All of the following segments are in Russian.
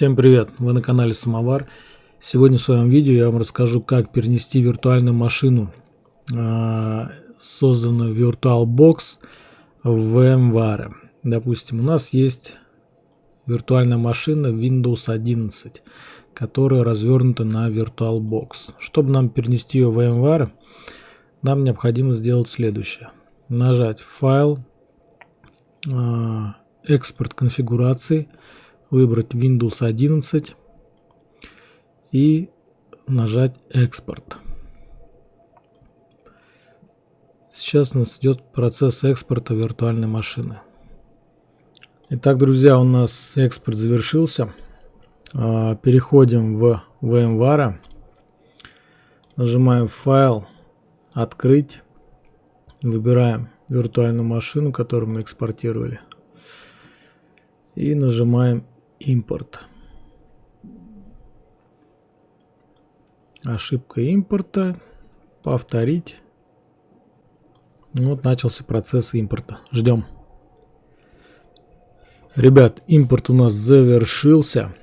Всем привет! Вы на канале Самовар. Сегодня в своем видео я вам расскажу, как перенести виртуальную машину, а, созданную VirtualBox в VMware. Допустим, у нас есть виртуальная машина Windows 11, которая развернута на VirtualBox. Чтобы нам перенести ее в VMware, нам необходимо сделать следующее. Нажать «Файл», а, «Экспорт конфигурации», выбрать Windows 11 и нажать экспорт. Сейчас нас идет процесс экспорта виртуальной машины. Итак, друзья, у нас экспорт завершился. А, переходим в VMware. Нажимаем файл, открыть. Выбираем виртуальную машину, которую мы экспортировали. И нажимаем импорт. Ошибка импорта. Повторить. Вот начался процесс импорта. Ждем. Ребят, импорт у нас завершился.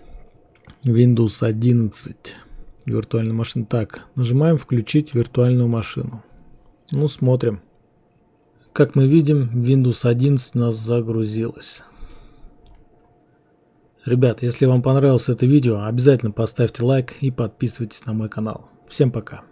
Windows 11. Виртуальная машина. Так, нажимаем включить виртуальную машину. Ну, смотрим. Как мы видим, Windows 11 у нас загрузилась. Ребят, если вам понравилось это видео, обязательно поставьте лайк и подписывайтесь на мой канал. Всем пока.